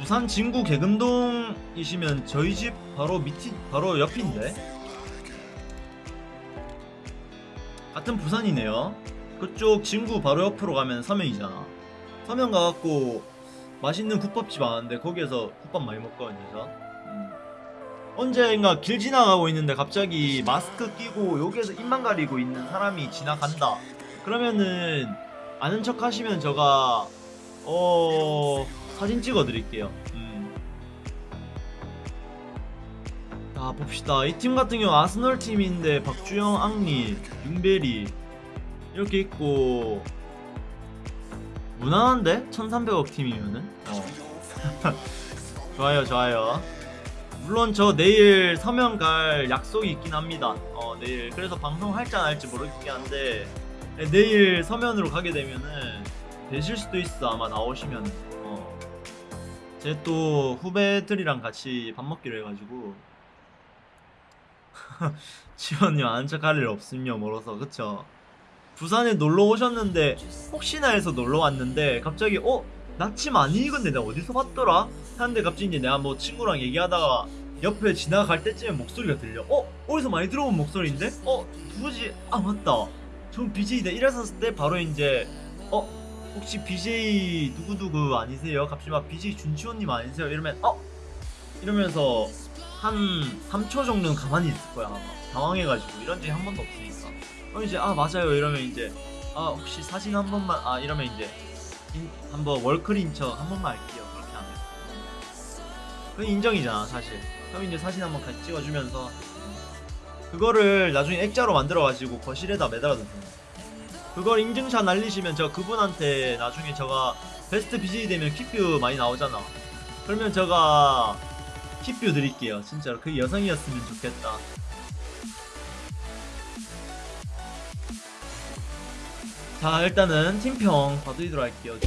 부산 진구 개금동이시면 저희 집 바로 밑이 바로 옆인데 같은 부산이네요. 그쪽 진구 바로 옆으로 가면 서면이잖아. 서면 가갖고 맛있는 국밥집 아는데 거기에서 국밥 많이 먹거든요. 저. 음. 언젠가 길 지나가고 있는데 갑자기 마스크 끼고 여기에서 입만 가리고 있는 사람이 지나간다. 그러면은 아는 척 하시면 제가 어 사진 찍어 드릴게요. 음. 자 봅시다. 이 팀 같은 경우 아스널 팀인데 박주영, 앙리, 윤베리 이렇게 있고 무난한데 1,300억 팀이면은 어. 좋아요 좋아요. 물론 저 내일 서면 갈 약속이 있긴 합니다. 어 내일 그래서 방송 할지 안 할지 모르겠긴 한데 네, 내일 서면으로 가게 되면은 되실 수도 있어 아마 나오시면 어. 제 또 후배들이랑 같이 밥 먹기로 해가지고 지원님 아는 척할 일 없으며 멀어서 그쵸 부산에 놀러 오셨는데 혹시나 해서 놀러 왔는데 갑자기 어? 나침 아니 익은데 내가 어디서 봤더라? 하는데 갑자기 이제 내가 뭐 친구랑 얘기하다가 옆에 지나갈 때쯤에 목소리가 들려 어? 어디서 많이 들어본 목소리인데? 어? 누구지? 아 맞다 전 BJ다 이랬었을 때 바로 이제 어? 혹시 BJ 누구누구 아니세요? 갑자기 막 BJ 준치호님 아니세요? 이러면 어? 이러면서 한 3초 정도는 가만히 있을 거야. 아마. 당황해가지고. 이런 적이 한 번도 없으니까. 그럼 이제 아 맞아요. 이러면 이제 아 혹시 사진 한 번만 아 이러면 이제 인- 한번 월클인 척한 번만 할게요. 그렇게 하면 그건 인정이잖아 사실. 그럼 이제 사진 한번 같이 찍어주면서 그거를 나중에 액자로 만들어가지고 거실에다 매달아두세요 그걸 인증샷 날리시면 저 그분한테 나중에 제가 베스트 BJ 되면 퀴뷰 많이 나오잖아. 그러면 제가 퀴뷰 드릴게요. 진짜로. 그 여성이었으면 좋겠다. 자 일단은 팀평 봐드리도록 할게요